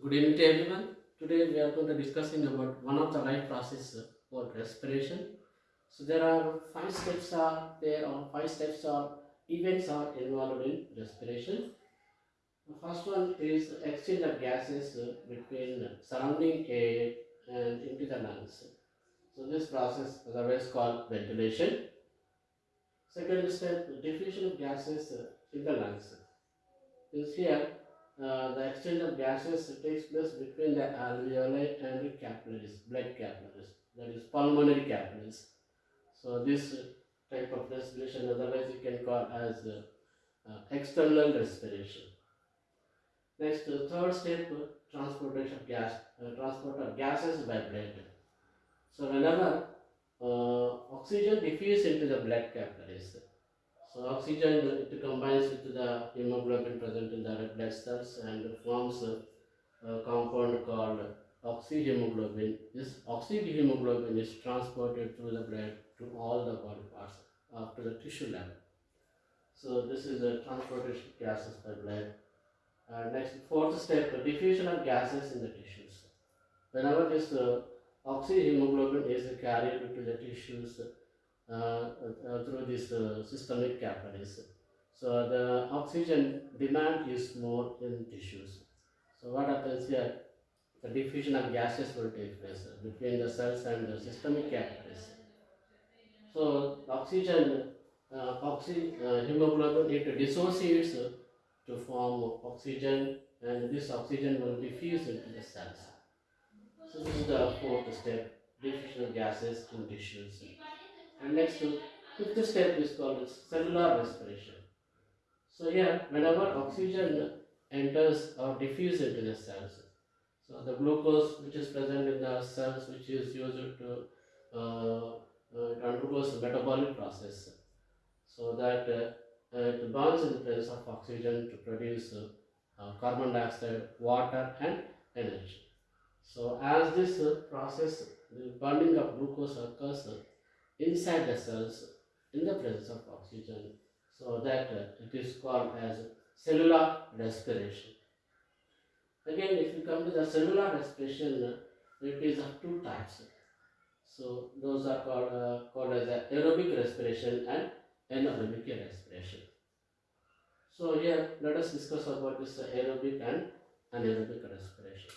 Good evening to everyone. Today we are going to discussing about one of the life process uh, called respiration. So there are five steps are there or five steps or events are involved in respiration. The first one is the exchange of gases between surrounding air and into the lungs. So this process is always called ventilation. Second step, diffusion of gases in the lungs. Is here uh, the exchange of gases takes place between the alveoli and the capillaries, blood capillaries, that is pulmonary capillaries. So this type of respiration otherwise you can call as uh, uh, external respiration. Next, uh, third step, uh, transportation of gas, transport of gases by blood. So whenever oxygen diffuse into the blood capillaries, so oxygen it combines with the hemoglobin present in the red blood cells and forms a, a compound called oxyhemoglobin. This oxyhemoglobin is transported through the blood to all the body parts up to the tissue level. So this is the transportation of gases by blood. Uh, next, fourth step, diffusion of gases in the tissues. Whenever this uh, oxyhemoglobin is carried to the tissues, through this uh, systemic capillaries. So the oxygen demand is more in tissues. So what happens here? The diffusion of gases will take place between the cells and the systemic capillaries. So oxygen, uh, oxy, uh, hemoglobin it dissociates to form oxygen and this oxygen will diffuse into the cells. So this is the fourth step, diffusion of gases in tissues. And next, to fifth step is called cellular respiration. So here, whenever oxygen enters or diffuses into the cells, so the glucose which is present in the cells, which is used to uh, uh, metabolic process, so that uh, it burns in the presence of oxygen to produce uh, carbon dioxide, water, and energy. So as this uh, process, the burning of glucose occurs inside the cells in the presence of oxygen so that uh, it is called as cellular respiration. Again if you come to the cellular respiration uh, it is of two types. So those are called uh, called as aerobic respiration and anaerobic respiration. So here let us discuss about this aerobic and anaerobic respiration.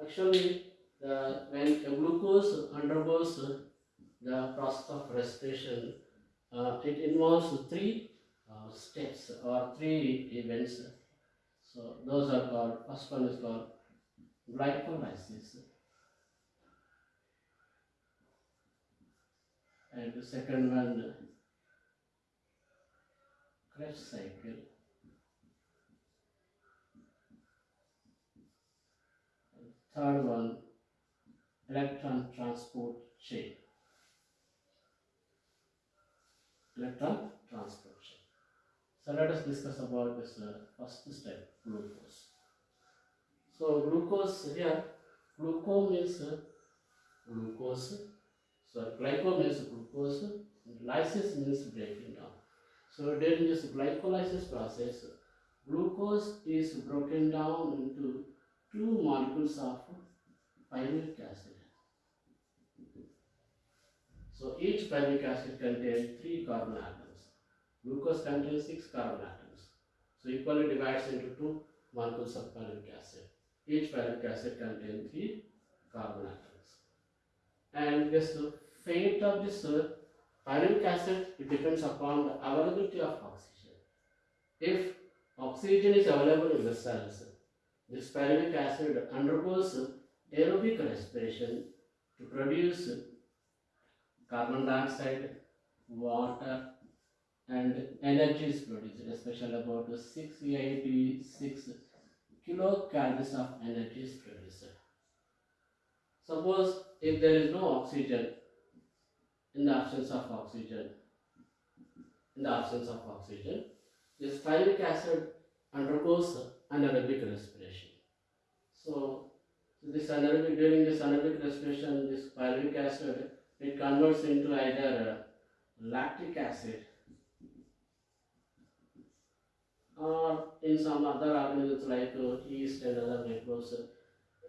Actually the, when glucose undergoes the process of respiration, uh, it involves three uh, steps or three events. So those are called, first one is called glycolysis. And the second one, Krebs cycle. Third one, electron transport chain. Electron transport chain. So let us discuss about this uh, first step, glucose. So glucose here, glucose means uh, glucose. So glyco means glucose, lysis means breaking down. So during this glycolysis process, glucose is broken down into two molecules of pyruvic acid. So each pyruvic acid contains three carbon atoms. Glucose contains six carbon atoms. So equally divides into two molecules of pyruvic acid. Each pyruvic acid contains three carbon atoms. And this fate of this uh, pyruvic acid it depends upon the availability of oxygen. If oxygen is available in the cells, this pyruvic acid undergoes aerobic respiration to produce carbon dioxide, water, and energy is produced, especially about 686 kilocalories of energy is produced. Suppose if there is no oxygen, in the absence of oxygen, in the absence of oxygen, this pyruvic acid undergoes anaerobic respiration. So, this anaerobic, during this anaerobic respiration, this pyruvic acid it converts into either uh, lactic acid or in some other organisms like uh, yeast and other microbes,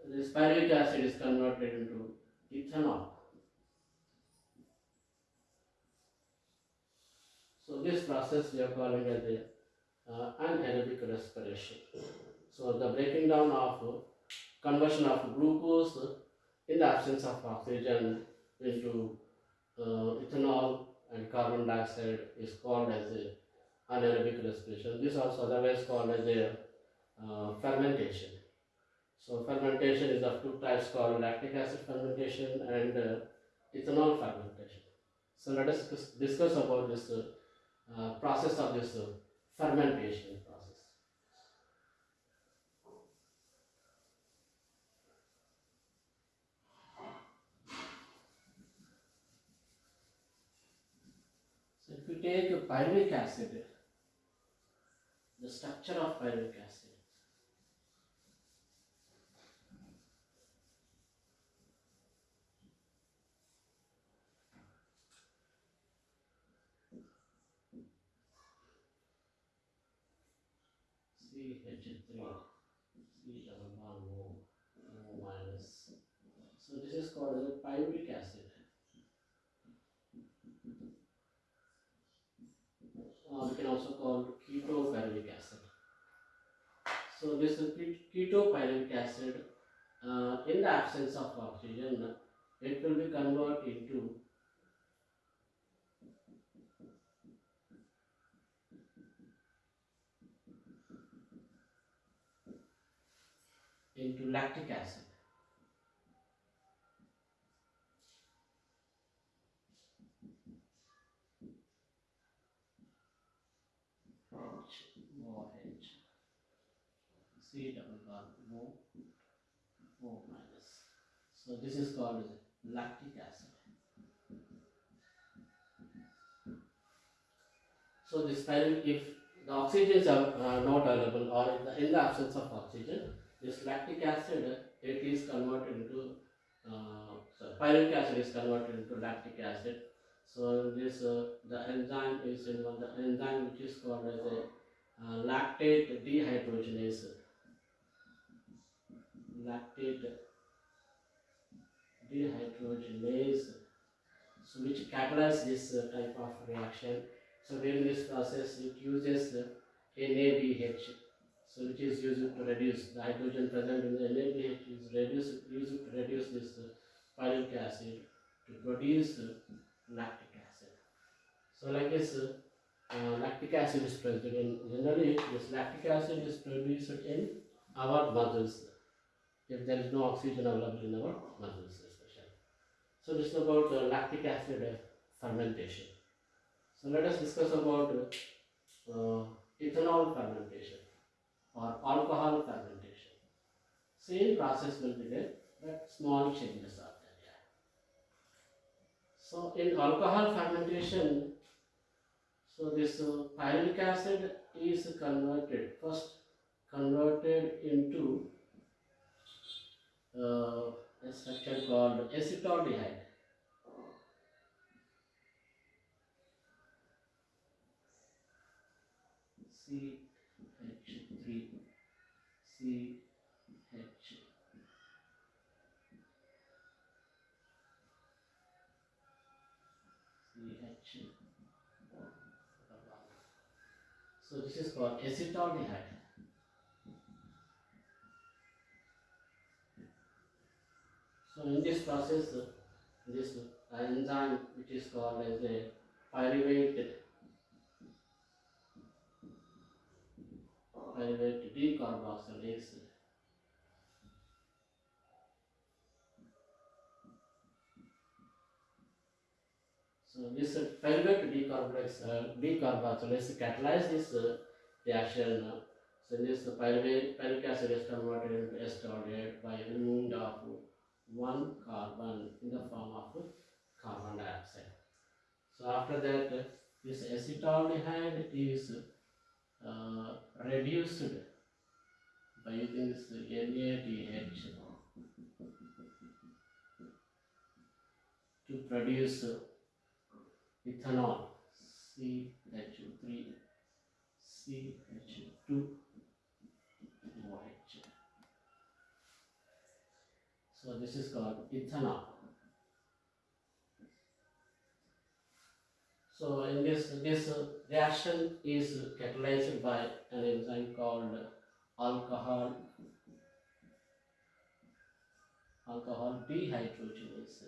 this pyruvic acid is converted into ethanol. So this process we are calling as the uh, anaerobic respiration. So the breaking down of uh, conversion of glucose in the absence of oxygen into uh, ethanol and carbon dioxide is called as a anaerobic respiration. This also otherwise called as a uh, fermentation. So fermentation is of two types called lactic acid fermentation and uh, ethanol fermentation. So let us discuss about this uh, process of this uh, fermentation process. So if you take a pyruvic acid, the structure of pyruvic acid. CH3, C double bond O, O minus. So this is called as a pyruvic acid. Uh, we can also call ketopyruvic acid. So this is ke- ketopyruvic acid. Uh, in the absence of oxygen, it will be converted into into lactic acid. C double bond O O minus. So this is called lactic acid. So this time if the oxygens are not available or in the, in the absence of oxygen, this lactic acid it is converted into uh, so pyruvic acid is converted into lactic acid. So this uh, the enzyme is involved. The enzyme which is called as a uh, lactate dehydrogenase. Lactate dehydrogenase. So which catalyze this uh, type of reaction. So during this process, it uses uh, NADH, so which is used to reduce the hydrogen present in the NADH is reduced used to reduce this uh, pyruvic acid to produce uh, lactic acid. So like this, uh, uh, lactic acid is present in generally this lactic acid is produced in our muscles if there is no oxygen available in our muscles especially. So this is about uh, lactic acid uh, fermentation. So let us discuss about uh, ethanol fermentation or alcohol fermentation. Same process will be there, but small changes are there. yeah. So in alcohol fermentation, so this uh, pyruvic acid is converted first converted into uh, a structure called acetaldehyde. CH3 CH so this is called acetaldehyde. So in this process, this enzyme which is called as a pyruvate pyruvate decarboxylase. So this pyruvate decarboxylase, uh, decarboxylase catalyze this uh, reaction. So this pyruvate pyruvic acid is converted into acetaldehyde by removing of one carbon in the form of carbon dioxide. So after that, this acetaldehyde is uh, reduced by using this NADH to produce ethanol CH3 CH2 So this is called ethanol. So in this this reaction is catalyzed by an enzyme called alcohol alcohol dehydrogenase.